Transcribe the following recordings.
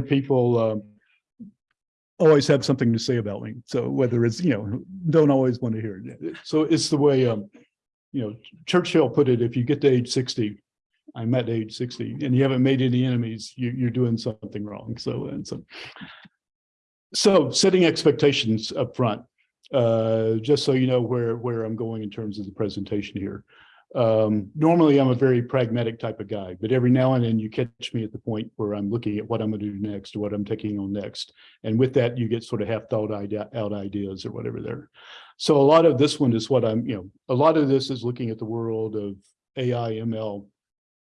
people um, always have something to say about me. So whether it's, you know, don't always want to hear it. So it's the way, um, you know, Churchill put it, if you get to age sixty, I'm at age sixty and you haven't made any enemies, you, you're doing something wrong. So, and so. So setting expectations up front, uh, just so you know where, where I'm going in terms of the presentation here. Um, normally I'm a very pragmatic type of guy, but every now and then you catch me at the point where I'm looking at what I'm gonna do next what I'm taking on next. And with that, you get sort of half thought idea, out ideas or whatever there. So a lot of this one is what I'm, you know, a lot of this is looking at the world of AI, ML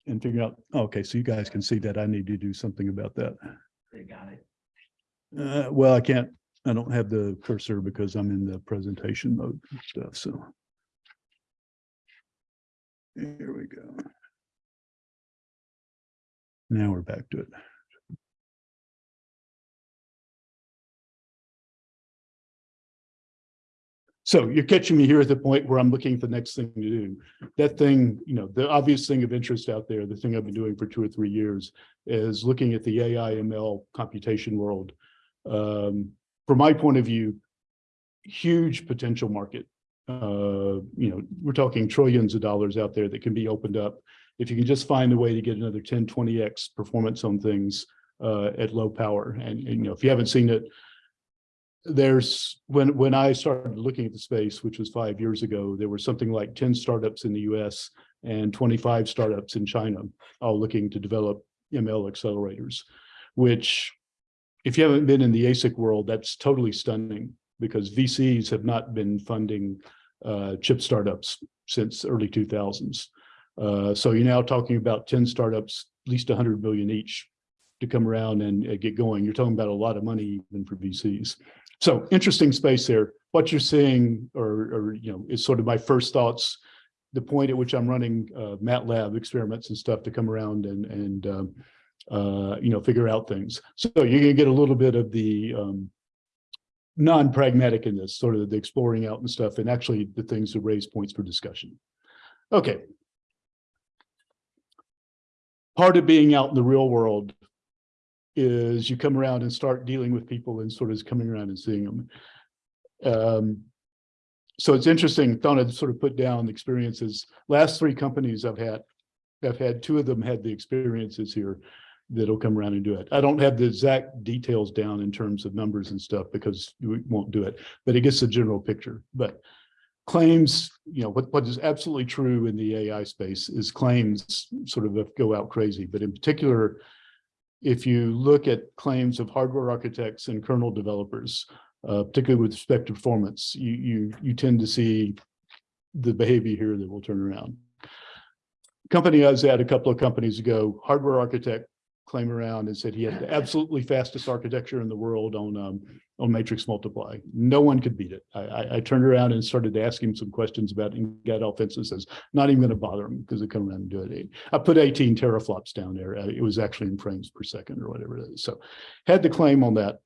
and figuring out, okay, so you guys can see that I need to do something about that. They got it. Uh, well, I can't, I don't have the cursor because I'm in the presentation mode and stuff, so. Here we go. Now we're back to it. So you're catching me here at the point where I'm looking at the next thing to do. That thing, you know, the obvious thing of interest out there, the thing I've been doing for two or three years is looking at the AI ML computation world. Um, from my point of view, huge potential market. Uh, you know, we're talking trillions of dollars out there that can be opened up. If you can just find a way to get another 10, 20x performance on things uh, at low power. And, and, you know, if you haven't seen it, there's when when I started looking at the space, which was five years ago, there were something like 10 startups in the US and 25 startups in China, all looking to develop ML accelerators, which if you haven't been in the ASIC world, that's totally stunning because VCs have not been funding uh, chip startups since early 2000s. Uh, so you're now talking about 10 startups, at least 100 million each to come around and uh, get going. You're talking about a lot of money even for VCs. So interesting space there. What you're seeing or, or you know, is sort of my first thoughts, the point at which I'm running uh, MATLAB experiments and stuff to come around and, and um, uh, you know, figure out things. So you're gonna get a little bit of the um, non-pragmatic in this, sort of the exploring out and stuff, and actually the things that raise points for discussion. Okay. Part of being out in the real world is you come around and start dealing with people and sort of coming around and seeing them. Um, so it's interesting, I'd sort of put down experiences. Last three companies I've had, I've had two of them had the experiences here that'll come around and do it. I don't have the exact details down in terms of numbers and stuff because we won't do it, but it gets the general picture. But claims, you know, what, what is absolutely true in the AI space is claims sort of go out crazy, but in particular, if you look at claims of hardware architects and kernel developers, uh, particularly with respect to performance, you, you, you tend to see the behavior here that will turn around. Company I was at a couple of companies ago, hardware architect claim around and said he had the absolutely fastest architecture in the world on um, on matrix multiply. No one could beat it. I, I, I, turned around and started to ask him some questions about got offensive says, not even going to bother him because they come around and do it. I put 18 teraflops down there. Uh, It was actually in frames per second or whatever it is. So had the claim on that.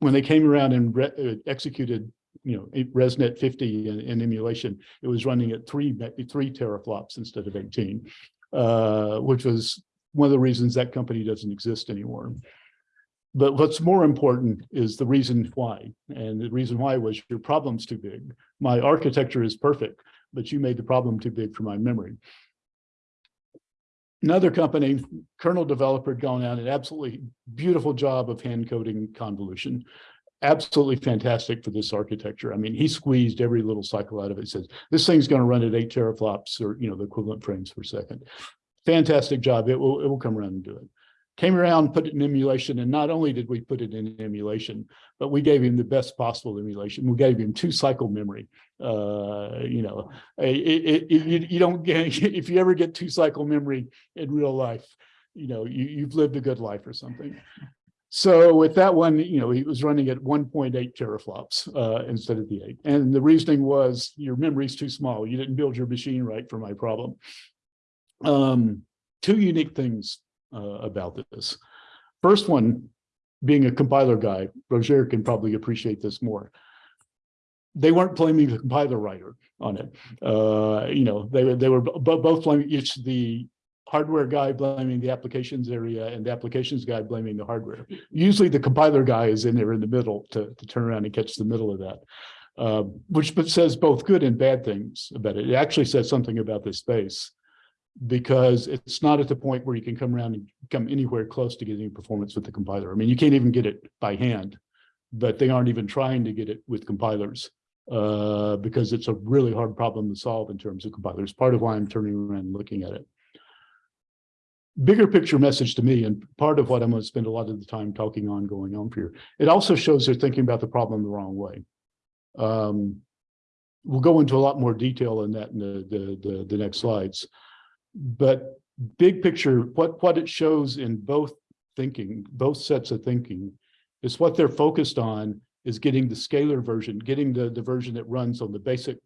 When they came around and uh, executed you know, ResNet 50 in, in, emulation, it was running at three, three teraflops instead of 18, uh, which was one of the reasons that company doesn't exist anymore. But what's more important is the reason why. And the reason why was your problem's too big. My architecture is perfect, but you made the problem too big for my memory. Another company, kernel developer, had gone out an absolutely beautiful job of hand coding convolution. Absolutely fantastic for this architecture. I mean, he squeezed every little cycle out of it. He says, this thing's going to run at eight teraflops or, you know, the equivalent frames per second fantastic job. It will, it will come around and do it. Came around, put it in emulation, and not only did we put it in emulation, but we gave him the best possible emulation. We gave him two cycle memory. Uh, you know, it, it, it, you don't get, if you ever get two cycle memory in real life, you know, you, you've lived a good life or something. So with that one, you know, he was running at 1.8 teraflops uh, instead of the eight. And the reasoning was your memory is too small. You didn't build your machine right for my problem um, two unique things uh, about this. First one, being a compiler guy, Roger can probably appreciate this more. They weren't blaming the compiler writer on it. Uh, you know, they, they were both blaming it's the hardware guy blaming the applications area and the applications guy blaming the hardware. Usually the compiler guy is in there in the middle to, to turn around and catch the middle of that. Uh, which says both good and bad things about it. It actually says something about this space because it's not at the point where you can come around and come anywhere close to getting performance with the compiler. I mean, you can't even get it by hand, but they aren't even trying to get it with compilers uh, because it's a really hard problem to solve in terms of compilers. Part of why I'm turning around and looking at it. Bigger picture message to me, and part of what I'm going to spend a lot of the time talking on going on here. It also shows they're thinking about the problem the wrong way. Um, we'll go into a lot more detail in that in the, the, the, the next slides. But big picture, what, what it shows in both thinking, both sets of thinking, is what they're focused on is getting the scalar version, getting the, the version that runs on the basic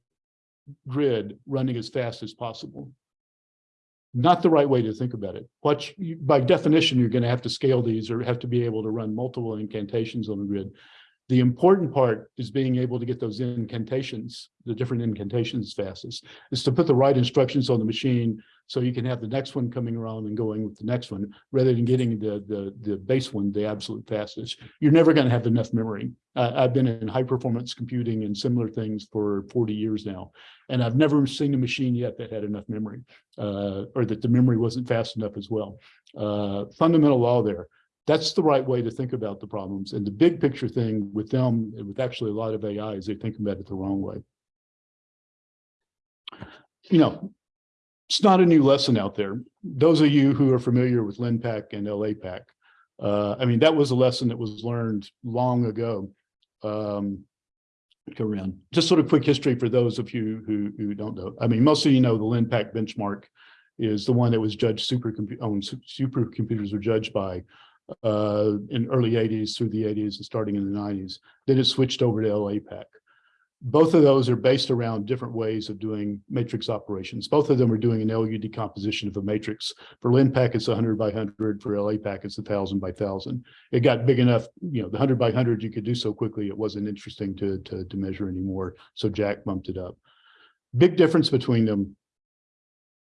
grid running as fast as possible. Not the right way to think about it. What you, by definition, you're going to have to scale these or have to be able to run multiple incantations on the grid. The important part is being able to get those incantations, the different incantations fastest, is to put the right instructions on the machine so you can have the next one coming around and going with the next one, rather than getting the, the, the base one, the absolute fastest. You're never going to have enough memory. Uh, I've been in high performance computing and similar things for 40 years now, and I've never seen a machine yet that had enough memory, uh, or that the memory wasn't fast enough as well. Uh, fundamental law there that's the right way to think about the problems. And the big picture thing with them, with actually a lot of AI, is they think about it the wrong way. You know, it's not a new lesson out there. Those of you who are familiar with LINPACK and LAPACK, uh, I mean, that was a lesson that was learned long ago. Um, around. Just sort of quick history for those of you who, who don't know. I mean, most of you know the LINPACK benchmark is the one that was judged supercomputer owned supercomputers were judged by uh, in early 80s through the 80s and starting in the 90s. Then it switched over to LAPACK. Both of those are based around different ways of doing matrix operations. Both of them are doing an LU decomposition of a matrix. For LINPACK, it's 100 by 100. For LAPACK, it's 1,000 by 1,000. It got big enough, you know, the 100 by 100 you could do so quickly, it wasn't interesting to, to, to measure anymore. So Jack bumped it up. Big difference between them.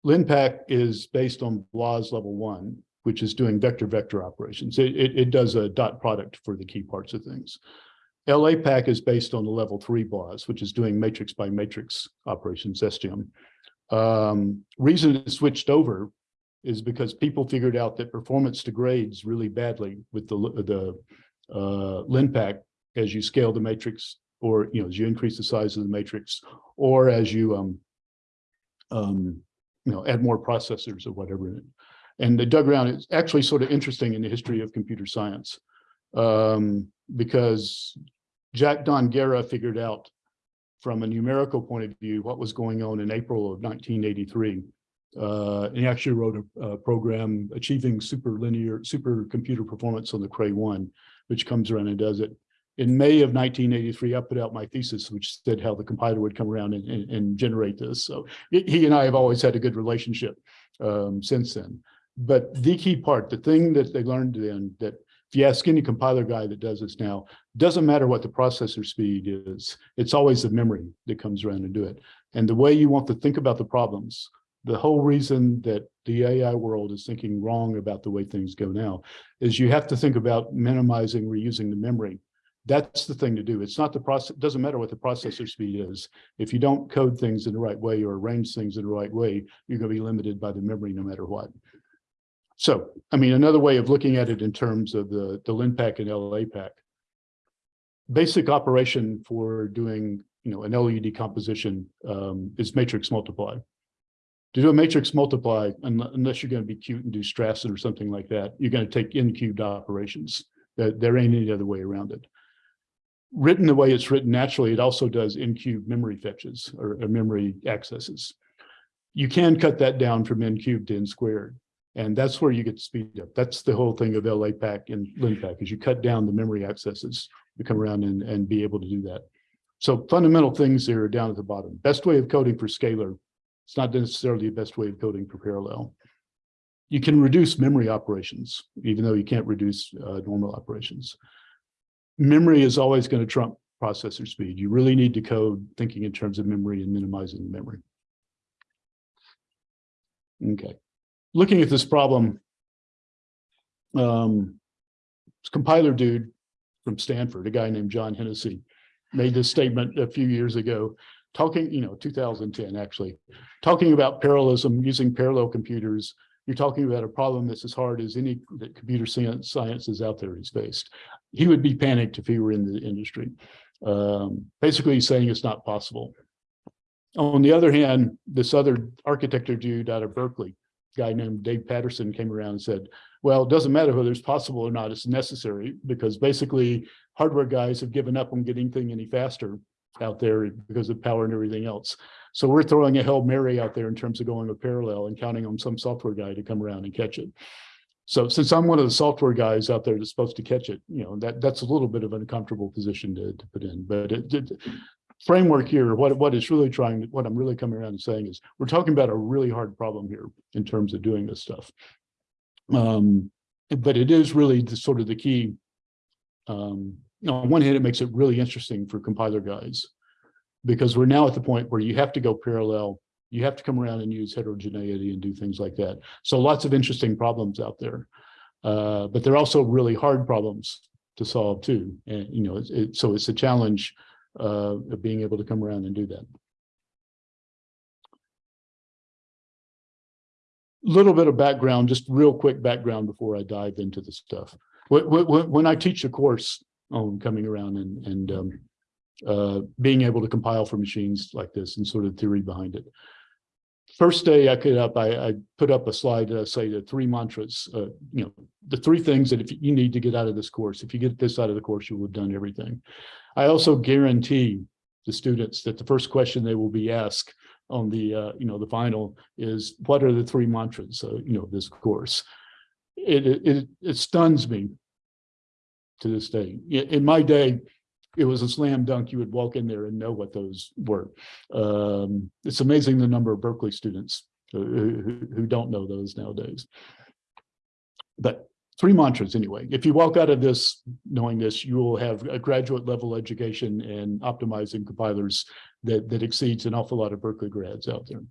LINPACK is based on BLAS level one, which is doing vector-vector operations. It, it, it, does a dot product for the key parts of things. LAPACK is based on the level three BLAS, which is doing matrix by matrix operations, SGEMM. Um, reason it switched over is because people figured out that performance degrades really badly with the, the uh, LINPACK as you scale the matrix or, you know, as you increase the size of the matrix or as you, um, um, you know, add more processors or whatever. And the dug around. is actually sort of interesting in the history of computer science um, because Jack Dongarra figured out from a numerical point of view what was going on in April of 1983. Uh, and he actually wrote a, a, program achieving super linear supercomputer performance on the Cray 1, which comes around and does it. In May of 1983, I put out my thesis, which said how the compiler would come around and, and, and generate this. So he and I have always had a good relationship um, since then. But the key part, the thing that they learned then that ask any compiler guy that does this now, doesn't matter what the processor speed is, it's always the memory that comes around and do it. And the way you want to think about the problems, the whole reason that the AI world is thinking wrong about the way things go now is you have to think about minimizing reusing the memory. That's the thing to do. It's not the process, doesn't matter what the processor speed is. If you don't code things in the right way or arrange things in the right way, you're going to be limited by the memory no matter what. So, I mean, another way of looking at it in terms of the, the LINPACK and LAPACK, basic operation for doing, you know, an LU decomposition um, is matrix multiply. To do a matrix multiply, unless you're going to be cute and do Strassen or something like that, you're going to take n-cubed operations. There, there ain't any other way around it. Written the way it's written naturally, it also does n-cubed memory fetches or, or memory accesses. You can cut that down from n cubed to n squared. And that's where you get speed up. That's the whole thing of LAPACK and LINPACK is you cut down the memory accesses to come around and, and be able to do that. So fundamental things here are down at the bottom. Best way of coding for scalar. It's not necessarily the best way of coding for parallel. You can reduce memory operations, even though you can't reduce uh, normal operations. Memory is always going to trump processor speed. You really need to code thinking in terms of memory and minimizing memory. Okay. Looking at this problem, um, this compiler dude from Stanford, a guy named John Hennessy, made this statement a few years ago, talking, you know, 2010 actually, talking about parallelism using parallel computers. You're talking about a problem that's as hard as any that computer science, is out there is faced. He would be panicked if he were in the industry. Um, basically, saying it's not possible. On the other hand, this other architecture dude out of Berkeley, guy named Dave Patterson came around and said, well, it doesn't matter whether it's possible or not, it's necessary because basically hardware guys have given up on getting thing any faster out there because of power and everything else. So we're throwing a Hail Mary out there in terms of going a parallel and counting on some software guy to come around and catch it. So since I'm one of the software guys out there that's supposed to catch it, you know, that that's a little bit of an uncomfortable position to, to put in, but it, it framework here, what, what is really trying, what I'm really coming around and saying is we're talking about a really hard problem here in terms of doing this stuff. Um, but it is really the sort of the key. Um, on one hand, it makes it really interesting for compiler guys because we're now at the point where you have to go parallel. You have to come around and use heterogeneity and do things like that. So lots of interesting problems out there. Uh, but they're also really hard problems to solve too. And, you know, it, it, so it's a challenge uh, of being able to come around and do that. Little bit of background, just real quick background before I dive into the stuff. When, I teach a course on coming around and, and um, uh, being able to compile for machines like this and sort of theory behind it. First day I put up, I, I put up a slide that I say the three mantras, uh, you know, the three things that if you need to get out of this course, if you get this out of the course, you will have done everything. I also guarantee the students that the first question they will be asked on the, uh, you know, the final is what are the three mantras, uh, you know, this course. It, it, it stuns me to this day. In my day, it was a slam dunk. You would walk in there and know what those were. Um, it's amazing the number of Berkeley students who, who, who don't know those nowadays. But three mantras anyway. If you walk out of this knowing this, you will have a graduate level education in optimizing compilers that, that exceeds an awful lot of Berkeley grads out there.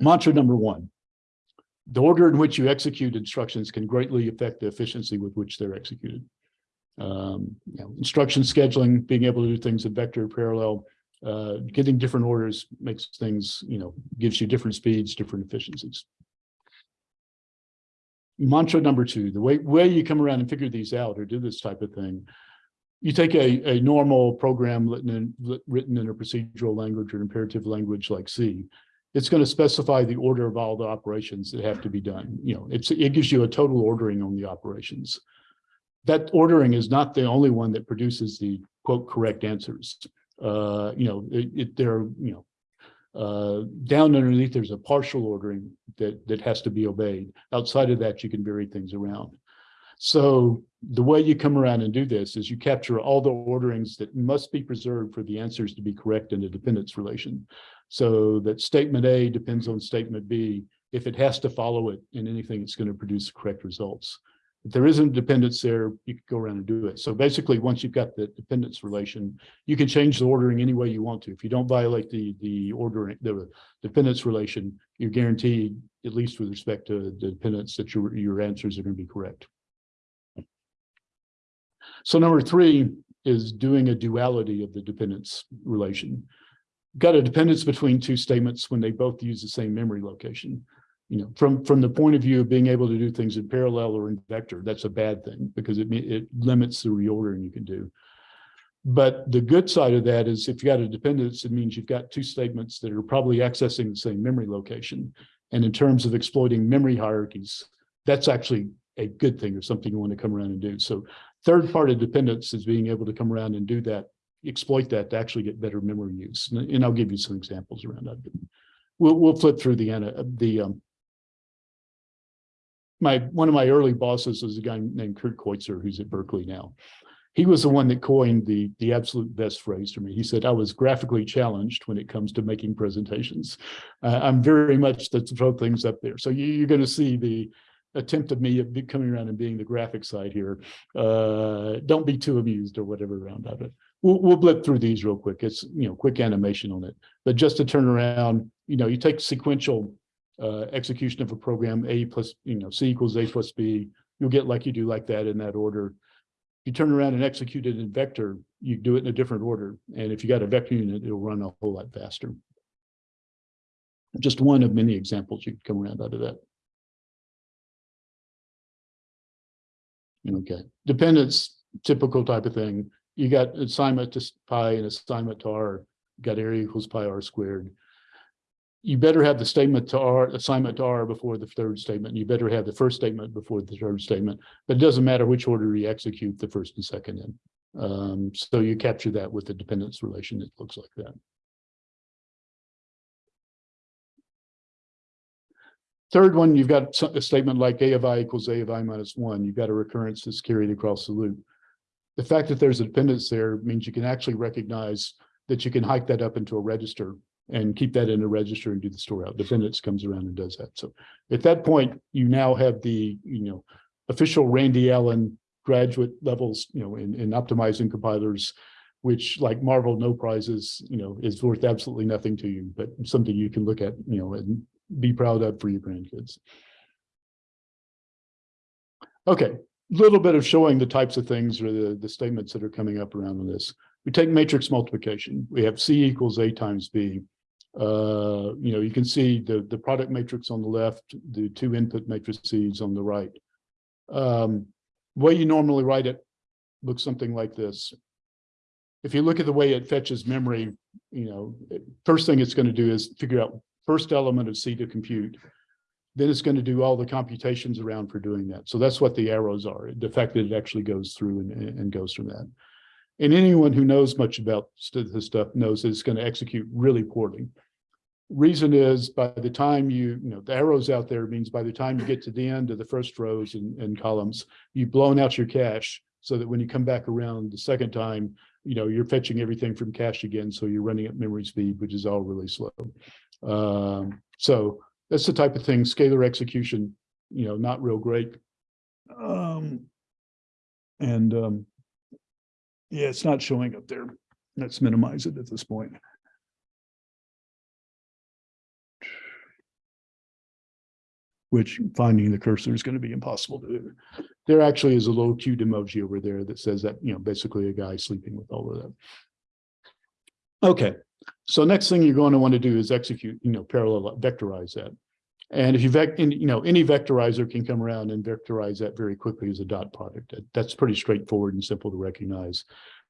Mantra number one, the order in which you execute instructions can greatly affect the efficiency with which they're executed. Um, you know, instruction scheduling, being able to do things in vector parallel, uh, getting different orders makes things, you know, gives you different speeds, different efficiencies. Mantra number two, the way, way you come around and figure these out or do this type of thing, you take a, a normal program written in, written in a procedural language or imperative language like C, it's going to specify the order of all the operations that have to be done. You know, it's, it gives you a total ordering on the operations. That ordering is not the only one that produces the quote correct answers. Uh, you know, it, it there, you know, uh, down underneath, there's a partial ordering that, that has to be obeyed. Outside of that, you can vary things around. So the way you come around and do this is you capture all the orderings that must be preserved for the answers to be correct in a dependence relation. So that statement A depends on statement B. If it has to follow it in anything, it's going to produce correct results. There isn't a dependence there, you can go around and do it. So basically, once you've got the dependence relation, you can change the ordering any way you want to. If you don't violate the the ordering, the dependence relation, you're guaranteed, at least with respect to the dependence, that your your answers are going to be correct. So number three is doing a duality of the dependence relation. Got a dependence between two statements when they both use the same memory location you know, from from the point of view of being able to do things in parallel or in vector, that's a bad thing because it it limits the reordering you can do. But the good side of that is if you got a dependence, it means you've got two statements that are probably accessing the same memory location. And in terms of exploiting memory hierarchies, that's actually a good thing or something you want to come around and do. So third part of dependence is being able to come around and do that, exploit that to actually get better memory use. And, and I'll give you some examples around that. We'll, we'll flip through the, the um, my one of my early bosses was a guy named Kurt Keutzer, who's at Berkeley now. He was the one that coined the the absolute best phrase for me. He said, "I was graphically challenged when it comes to making presentations. Uh, I'm very much to throw things up there. So you, are going to see the attempt of me coming around and being the graphic side here. Uh, don't be too amused or whatever around of it. We'll, we'll blip through these real quick. It's you know quick animation on it, but just to turn around, you know, you take sequential uh, execution of a program, A plus, you know, C equals A plus B, you'll get like you do like that in that order. If you turn around and execute it in vector, you do it in a different order. And if you got a vector unit, it'll run a whole lot faster. Just one of many examples you can come around out of that. Okay, dependence, typical type of thing. You got assignment to pi and assignment to r, got area equals pi r squared. You better have the statement to r, assignment to r before the third statement. You better have the first statement before the third statement, but it doesn't matter which order you execute the first and second in. Um, so you capture that with the dependence relation. It looks like that. Third one, you've got a statement like A of I equals A of I minus one. You've got a recurrence that's carried across the loop. The fact that there's a dependence there means you can actually recognize that you can hike that up into a register and keep that in a register and do the store out. Dependence comes around and does that. So at that point, you now have the, you know, official Randy Allen graduate levels, you know, in, in optimizing compilers, which like Marvel no prizes, you know, is worth absolutely nothing to you, but something you can look at, you know, and be proud of for your grandkids. Okay, little bit of showing the types of things or the, the statements that are coming up around this. We take matrix multiplication. We have C equals A times B. Uh, you know, you can see the, the product matrix on the left, the two input matrices on the right. Um, way you normally write it looks something like this. If you look at the way it fetches memory, you know, first thing it's going to do is figure out first element of C to compute. Then it's going to do all the computations around for doing that. So that's what the arrows are. The fact that it actually goes through and, and goes from that. And anyone who knows much about this stuff knows that it's going to execute really poorly. Reason is by the time you, you know, the arrows out there means by the time you get to the end of the first rows and, and columns, you've blown out your cache so that when you come back around the second time, you know, you're fetching everything from cache again. So you're running at memory speed, which is all really slow. Um, so that's the type of thing, scalar execution, you know, not real great. Um, and, um, yeah, it's not showing up there. Let's minimize it at this point. Which finding the cursor is going to be impossible to do. There actually is a little cute emoji over there that says that, you know, basically a guy sleeping with all of that. Okay, so next thing you're going to want to do is execute, you know, parallel uh, vectorize that. And if you vec, you know, any vectorizer can come around and vectorize that very quickly as a dot product. That's pretty straightforward and simple to recognize.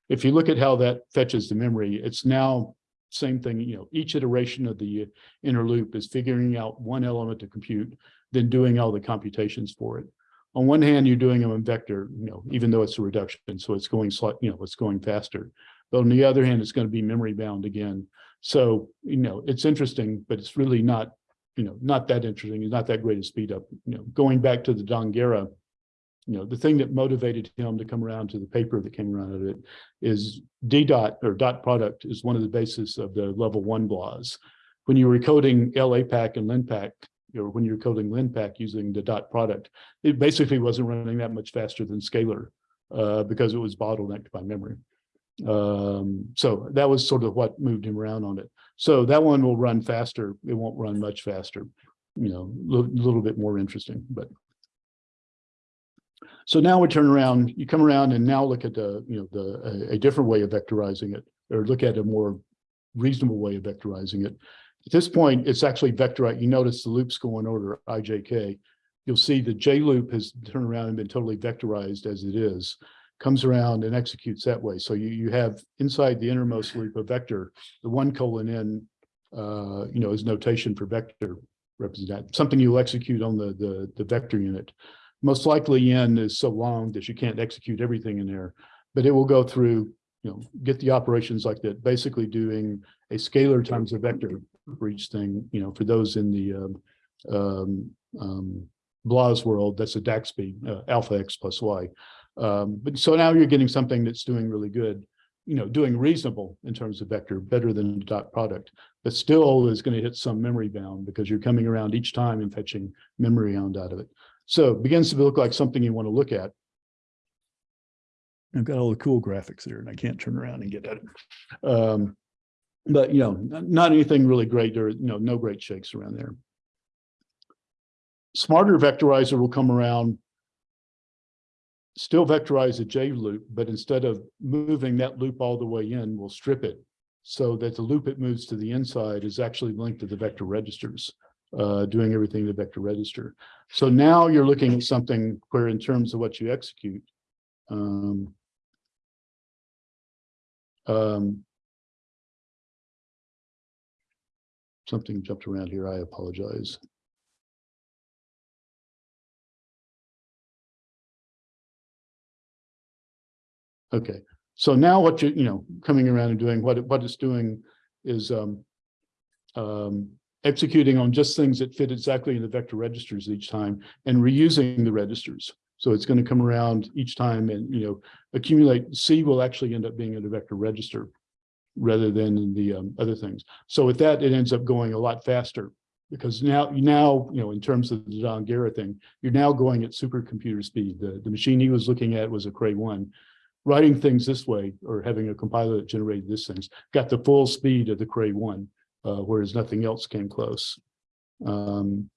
If you look at how that fetches the memory, it's now same thing, you know, each iteration of the uh, inner loop is figuring out one element to compute, then doing all the computations for it. On one hand, you're doing them in vector, you know, even though it's a reduction, so it's going slight, you know, it's going faster. But on the other hand, it's going to be memory bound again. So, you know, it's interesting, but it's really not, you know, not that interesting. It's not that great a speed up. You know, going back to the Dongarra, you know, the thing that motivated him to come around to the paper that came around of it is D dot or dot product is one of the basis of the level one BLAS. When you were coding LAPACK and LINPACK, or when you're coding linpack using the dot product, it basically wasn't running that much faster than Scalar uh, because it was bottlenecked by memory. Um, so that was sort of what moved him around on it. So that one will run faster. It won't run much faster, you know, a little, bit more interesting, but. So now we turn around, you come around and now look at the, you know, the, a, a different way of vectorizing it, or look at a more reasonable way of vectorizing it. At this point, it's actually vectorized. You notice the loops go in order IJK. You'll see the J loop has turned around and been totally vectorized as it is comes around and executes that way. So you, you have inside the innermost loop a vector, the one colon in, uh, you know, is notation for vector represent, something you'll execute on the, the, the vector unit. Most likely n is so long that you can't execute everything in there, but it will go through, you know, get the operations like that, basically doing a scalar times a vector for each thing, you know, for those in the, um, um, um, BLAS world, that's a DAXPY, uh, alpha X plus Y. Um, but so now you're getting something that's doing really good, you know, doing reasonable in terms of vector, better than the dot product, but still is going to hit some memory bound because you're coming around each time and fetching memory bound out of it. So it begins to look like something you want to look at. I've got all the cool graphics here and I can't turn around and get at it. Um, but you know, not anything really great or, you know, no great shakes around there. Smarter vectorizer will come around, still vectorize a J loop, but instead of moving that loop all the way in, we'll strip it so that the loop it moves to the inside is actually linked to the vector registers, uh, doing everything in the vector register. So now you're looking at something where in terms of what you execute, um, um, something jumped around here. I apologize. Okay, so now what you, you know, coming around and doing what it, what it's doing is um, um, executing on just things that fit exactly in the vector registers each time and reusing the registers. So it's going to come around each time and, you know, accumulate. C will actually end up being in the vector register rather than in the um, other things. So with that, it ends up going a lot faster because now, now, you know, in terms of the Dongarra thing, you're now going at supercomputer speed. The, the machine he was looking at was a Cray one. Writing things this way or having a compiler that generated these things got the full speed of the Cray one, uh, whereas nothing else came close. Um,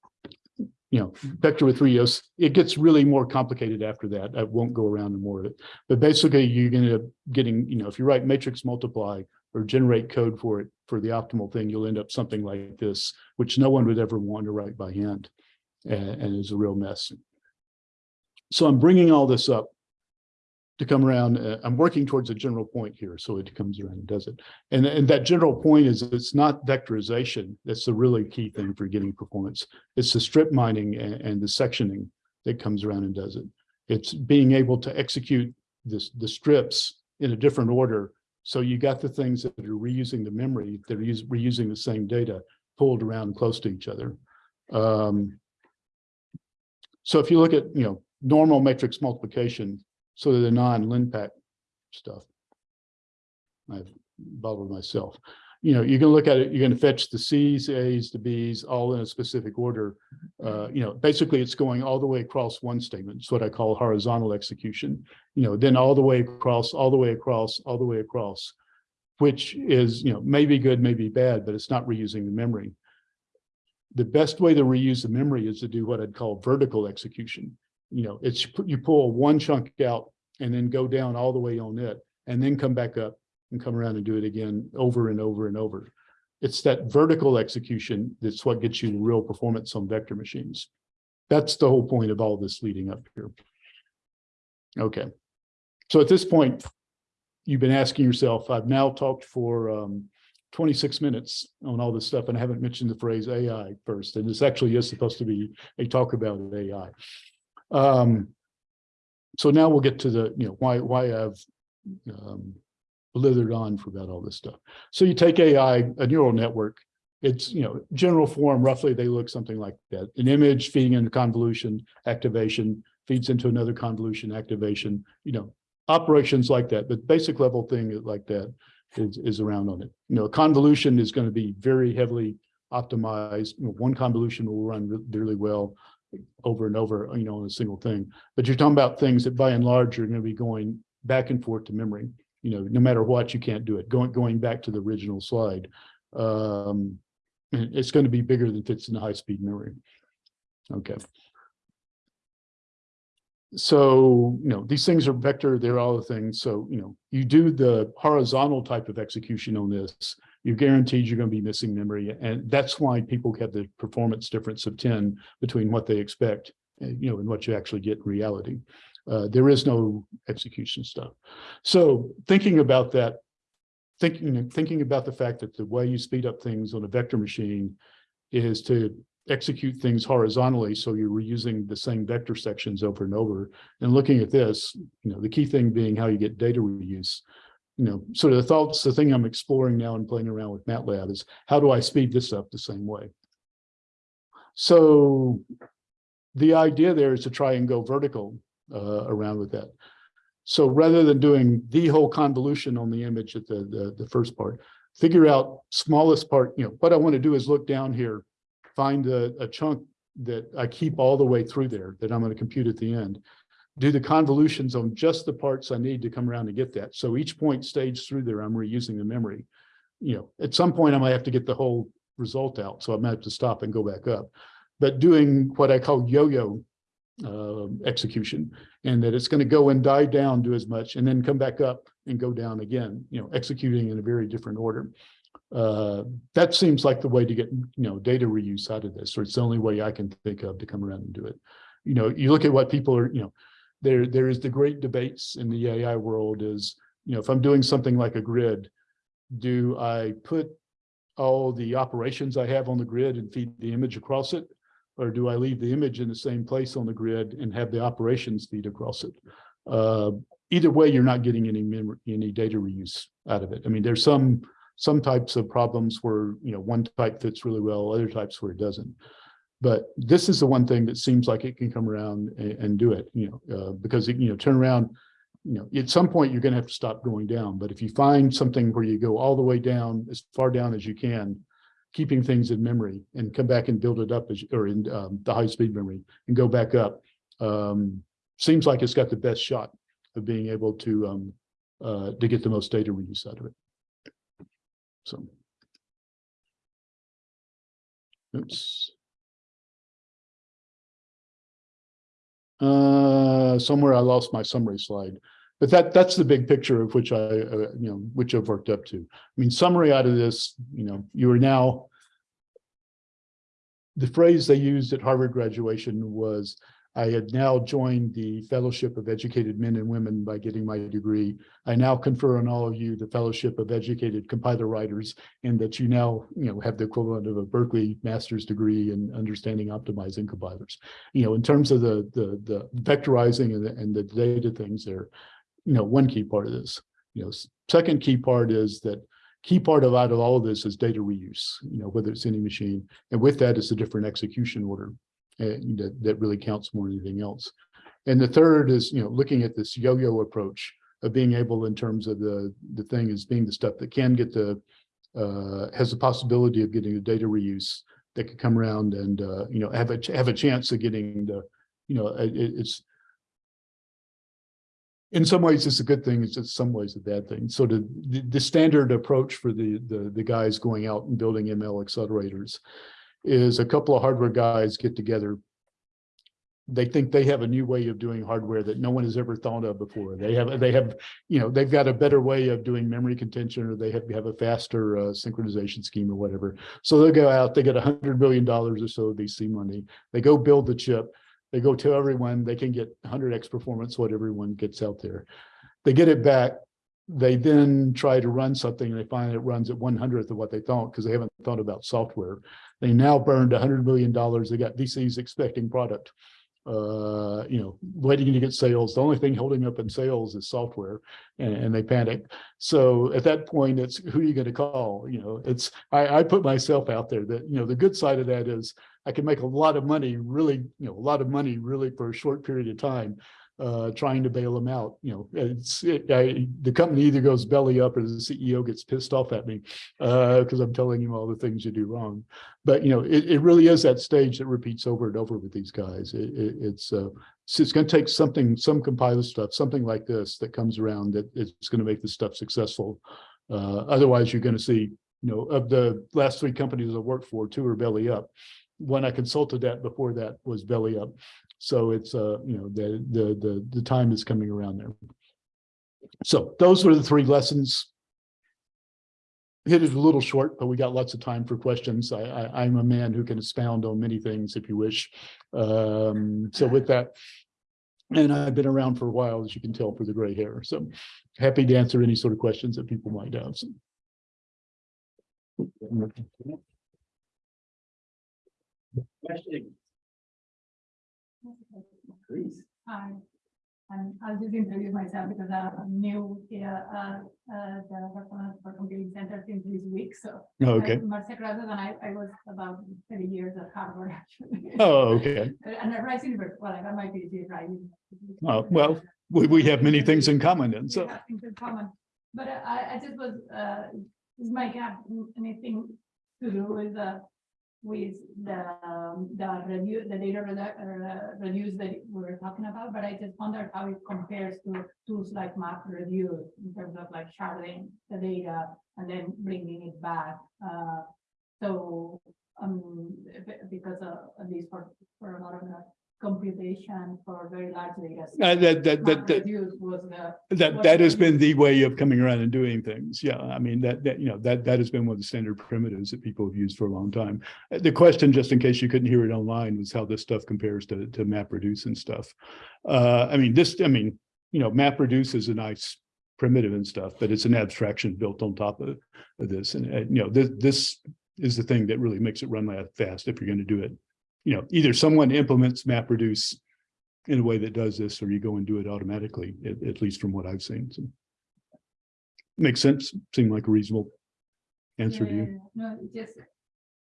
you know, vector with Rios, it gets really more complicated after that. I won't go around and more of it. But basically, you're going to getting, you know, if you write matrix multiply or generate code for it for the optimal thing, you'll end up something like this, which no one would ever want to write by hand and, and is a real mess. So I'm bringing all this up to come around. Uh, I'm working towards a general point here, so it comes around and does it. And, and that general point is it's not vectorization. That's the really key thing for getting performance. It's the strip mining and, and the sectioning that comes around and does it. It's being able to execute this, the strips in a different order. So you got the things that are reusing the memory, use, reusing the same data pulled around close to each other. Um, so if you look at, you know, normal matrix multiplication, of the non-LinPack stuff. I've bubbled myself. You know, you can look at it, you're going to fetch the C's, A's, the B's, all in a specific order. Uh, you know, basically it's going all the way across one statement. It's what I call horizontal execution. You know, then all the way across, all the way across, all the way across, which is, you know, maybe good, maybe bad, but it's not reusing the memory. The best way to reuse the memory is to do what I'd call vertical execution you know, it's you pull one chunk out and then go down all the way on it and then come back up and come around and do it again over and over and over. It's that vertical execution that's what gets you real performance on vector machines. That's the whole point of all this leading up here. Okay. So at this point, you've been asking yourself, I've now talked for um, 26 minutes on all this stuff, and I haven't mentioned the phrase AI first, and this actually is supposed to be a talk about AI. Um, so now we'll get to the, you know, why, why I've um, blithered on for about all this stuff. So you take AI, a neural network, it's, you know, general form, roughly they look something like that. An image feeding into convolution activation, feeds into another convolution activation, you know, operations like that, but basic level thing like that is, is around on it. You know, convolution is going to be very heavily optimized. You know, one convolution will run really well over and over, you know, on a single thing. But you're talking about things that by and large are going to be going back and forth to memory. You know, no matter what, you can't do it. Going going back to the original slide, um, it's going to be bigger than fits in the high speed memory. Okay. So, you know, these things are vector, they're all the things. So, you know, you do the horizontal type of execution on this, you're guaranteed you're going to be missing memory. And that's why people have the performance difference of 10 between what they expect, eh, you know, and what you actually get in reality. Uh, there is no execution stuff. So thinking about that, thinking, thinking about the fact that the way you speed up things on a vector machine is to execute things horizontally. So you're reusing the same vector sections over and over and looking at this, you know, the key thing being how you get data reuse you know, sort of the thoughts, the thing I'm exploring now and playing around with MATLAB is how do I speed this up the same way? So the idea there is to try and go vertical uh, around with that. So rather than doing the whole convolution on the image at the, the, the first part, figure out smallest part, you know, what I want to do is look down here, find a, a chunk that I keep all the way through there that I'm going to compute at the end do the convolutions on just the parts I need to come around to get that. So each point stage through there, I'm reusing the memory. You know, at some point I might have to get the whole result out. So I might have to stop and go back up. but doing what I call yo-yo um, execution, and that it's going to go and die down, do as much, and then come back up and go down again, you know, executing in a very different order. Uh, that seems like the way to get, you know, data reuse out of this, or it's the only way I can think of to come around and do it. You know, you look at what people are, you know, there, there is the great debates in the AI world is, you know, if I'm doing something like a grid, do I put all the operations I have on the grid and feed the image across it? Or do I leave the image in the same place on the grid and have the operations feed across it? Uh, either way, you're not getting any any data reuse out of it. I mean, there's some some types of problems where you know one type fits really well, other types where it doesn't. But this is the one thing that seems like it can come around and, and do it, you know, uh, because it, you know, turn around, you know, at some point you're going to have to stop going down. But if you find something where you go all the way down, as far down as you can, keeping things in memory and come back and build it up as or in um, the high speed memory and go back up, um, seems like it's got the best shot of being able to um, uh, to get the most data reuse out of it. So. Oops. Uh, somewhere I lost my summary slide, but that that's the big picture of which I, uh, you know, which I've worked up to. I mean, summary out of this, you know, you are now. The phrase they used at Harvard graduation was, I had now joined the Fellowship of Educated Men and Women by getting my degree. I now confer on all of you the Fellowship of Educated Compiler Writers, and that you now, you know, have the equivalent of a Berkeley master's degree in understanding optimizing compilers. You know, in terms of the the the vectorizing and the, and the data things there, you know, one key part of this. You know, second key part is that key part of out of all of this is data reuse. You know, whether it's any machine, and with that is a different execution order uh, that, that really counts more than anything else. And the third is, you know, looking at this yo-yo approach of being able in terms of the, the thing is being the stuff that can get the, uh, has the possibility of getting the data reuse that could come around and, uh, you know, have a, have a chance of getting the, you know, it, it's, in some ways it's a good thing, it's in some ways a bad thing. So the, the, the standard approach for the, the, the guys going out and building ML accelerators is a couple of hardware guys get together. They think they have a new way of doing hardware that no one has ever thought of before. They have, they have, you know, they've got a better way of doing memory contention, or they have, have a faster uh, synchronization scheme or whatever. So they'll go out, they get a hundred million dollars or so of VC money. They go build the chip. They go tell everyone they can get 100x performance, what everyone gets out there. They get it back they then try to run something and they find it runs at one hundredth of what they thought because they haven't thought about software. They now burned hundred million dollars. They got VCs expecting product, uh, you know, waiting to get sales. The only thing holding up in sales is software, and, and they panic. So at that point, it's who are you going to call? You know, it's I, I put myself out there that you know the good side of that is I can make a lot of money, really, you know, a lot of money really for a short period of time uh, trying to bail them out. You know, it's it, I, the company either goes belly up or the CEO gets pissed off at me because uh, I'm telling him all the things you do wrong. But you know, it, it really is that stage that repeats over and over with these guys. It, it, it's uh, it's going to take something, some compiler stuff, something like this that comes around that it's going to make this stuff successful. Uh, otherwise, you're going to see, you know, of the last three companies I worked for, two are belly up. One I consulted that before that was belly up. So it's, uh, you know, the, the, the, the time is coming around there. So those were the three lessons. It a little short, but we got lots of time for questions. I, I'm a man who can expound on many things if you wish. Um, so with that, and I've been around for a while, as you can tell, for the gray hair. So happy to answer any sort of questions that people might have. So. Question. Please. Hi, and I'll just introduce myself because I'm new here, uh, uh, the Barcelona Supercomputing Center since this week, so. Oh, Okay. I'm Marcia and I, I was about thirty years at Harvard, actually. Oh, okay. And at Rice University, well, I got my PhD at Rice. Oh, well, We, we have many things in common and so, things in common, but I, I just was, uh, is Mike have anything to do with, uh, with the, um, the review, the data redu- uh, reviews that we were talking about, but I just wondered how it compares to tools like MapReduce in terms of like sharding the data and then bringing it back, uh, So, um, be- because uh, at least for, for a lot of the computation for very large data. Uh, that, that, that, that, the, that, that has been the way of coming around and doing things. Yeah, I mean, that, that, you know, that, that has been one of the standard primitives that people have used for a long time. Uh, The question, just in case you couldn't hear it online, was how this stuff compares to, to MapReduce and stuff. Uh, I mean, this, I mean, you know, MapReduce is a nice primitive and stuff, but it's an abstraction built on top of, of this. And, uh, you know, this, this is the thing that really makes it run that fast if you're going to do it. You know, either someone implements MapReduce in a way that does this, or you go and do it automatically, at, at least from what I've seen. So Makes sense, seemed like a reasonable answer to you. Yeah, No, it just,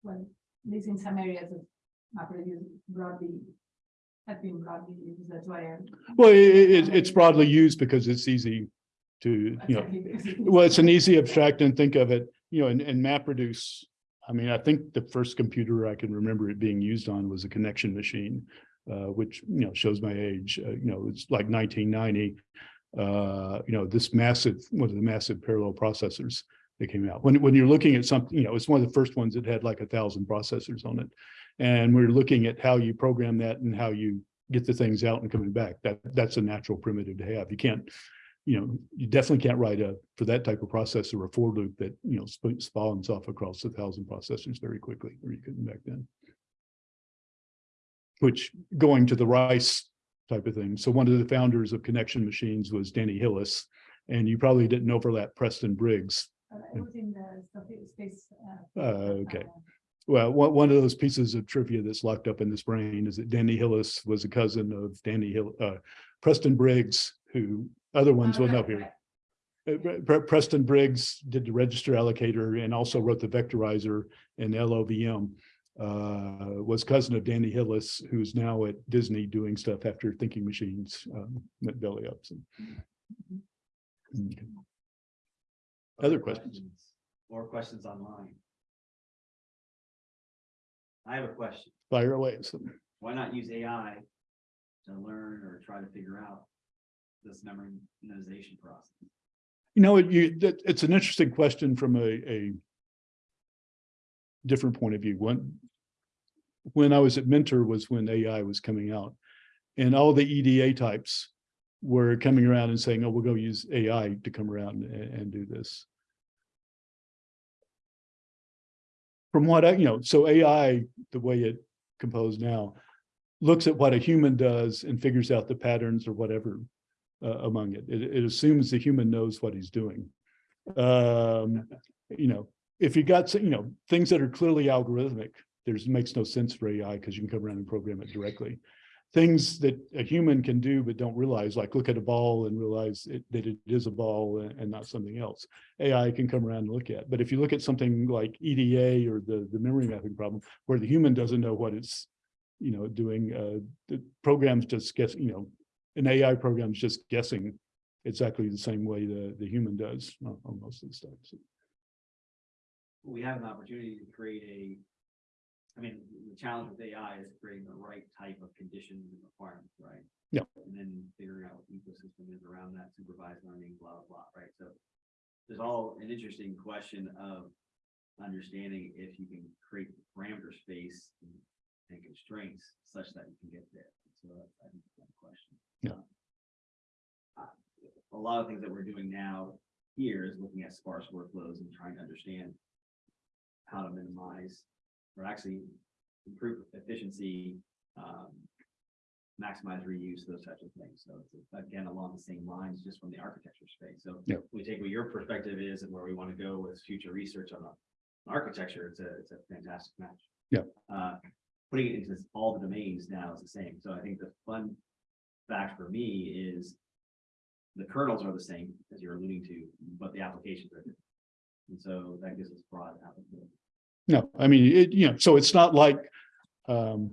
well, at least in some areas of MapReduce broadly, have been broadly used, that's why. I'm- Well, i- i- it, it's broadly used because it's easy to, you know, it- well, it's an easy abstract and think of it, you know, and, and MapReduce. I mean, I think the first computer I can remember it being used on was a connection machine, uh, which, you know, shows my age, uh, you know, it's like nineteen ninety. Uh, you know, this massive, one of the massive parallel processors that came out. When, when you're looking at something, you know, it's one of the first ones that had like a thousand processors on it. And we're looking at how you program that and how you get the things out and coming back. That, that's a natural primitive to have. You can't, you know, you definitely can't write a, for that type of processor, a for loop that, you know, sp- spawns off across a thousand processors very quickly, or you couldn't back then. Which going to the Rice type of thing. So one of the founders of connection machines was Danny Hillis. And you probably didn't overlap Preston Briggs. uh, It was in the space- space. uh, Uh, okay. uh, Well, one, one of those pieces of trivia that's locked up in this brain is that Danny Hillis was a cousin of Danny Hill, uh, Preston Briggs, who other ones will know here. Uh, Pre- Pre- Preston Briggs did the register allocator and also wrote the vectorizer and LLVM. Uh, was cousin of Danny Hillis, who's now at Disney doing stuff after Thinking Machines, um, went belly up. so. Okay. Other questions? More questions online. I have a question. Fire away. So, Why not use AI to learn or try to figure out this memorization process? You know, you, that, it's an interesting question from a, a different point of view. When, when I was at Mentor was when AI was coming out. And all the EDA types were coming around and saying, oh, we'll go use AI to come around and, and do this. From what I, you know, so AI, the way it composed now, looks at what a human does and figures out the patterns or whatever uh, among it. It, it assumes the human knows what he's doing. Um, you know, if you got, you know, things that are clearly algorithmic, there's, makes no sense for AI because you can come around and program it directly. Things that a human can do but don't realize, like look at a ball and realize it, that it is a ball and, and not something else. AI can come around and look at. But if you look at something like EDA or the, the memory mapping problem, where the human doesn't know what it's, you know, doing, uh, the programs just guess, you know, an AI program is just guessing exactly the same way the, the human does on, on most of the stuff. So, We have an opportunity to create a. I mean, the challenge with AI is creating the right type of conditions and requirements, right? Yeah. And then figuring out what the ecosystem is around that supervised learning, blah, blah, blah, right? So. There's all an interesting question of understanding if you can create the parameter space and- constraints such that you can get there. So I think, that's the question. Yeah. A lot of things that we're doing now here is looking at sparse workflows and trying to understand how to minimize or actually improve efficiency, um, maximize reuse, those types of things. So it's again, along the same lines, just from the architecture space. So Yep. we take what your perspective is and where we want to go with future research on the architecture, it's a, it's a fantastic match. Yeah. Uh, putting it into all the domains now is the same. So I think the fun fact for me is the kernels are the same as you're alluding to, but the applications are different. And so that gives us broad applicability. No, I mean, it, you know, so it's not like, um,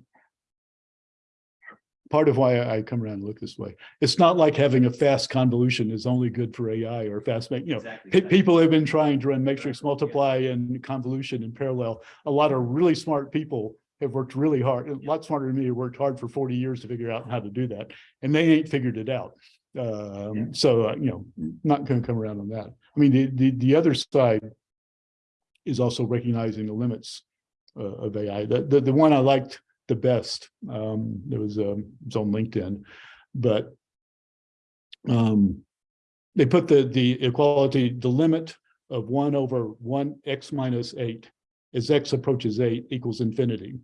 part of why I come around and look this way. It's not like having a fast convolution is only good for AI or fast, you know, Exactly. pe- people have been trying to run matrix multiply and convolution in parallel. A lot of really smart people have worked really hard, a lot smarter than me, have worked hard for forty years to figure out how to do that, and they ain't figured it out. Yeah. Um, so, uh, you know, not gonna come around on that. I mean, the, the, the other side is also recognizing the limits uh, of AI. The, the, the one I liked the best, um, it was, um, it was on LinkedIn, but um, they put the, the equality, the limit of one over one x minus eight as x approaches eight equals infinity.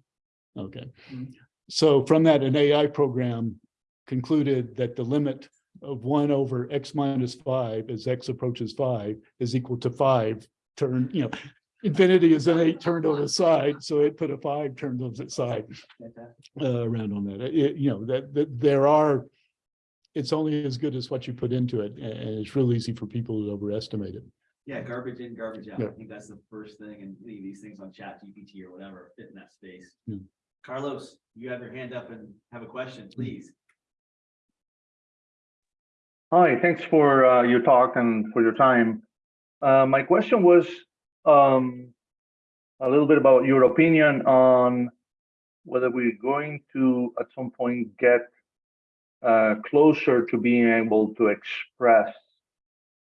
Okay, Mhm. so from that, an AI program concluded that the limit of one over x minus five as x approaches five is equal to five turn, you know, infinity is an eight turned on its side, so it put a five turned on its side uh, around on that. It- you know, that, that there are, it's only as good as what you put into it, and, it's real easy for people to overestimate it. Yeah, garbage in, garbage out. I think that's the first thing and any of these things on ChatGPT or whatever fit in that space. Yeah. Carlos, you have your hand up and have a question, please. Hi, thanks for uh, your talk and for your time. Uh, My question was um, a little bit about your opinion on whether we're going to, at some point, get uh, closer to being able to express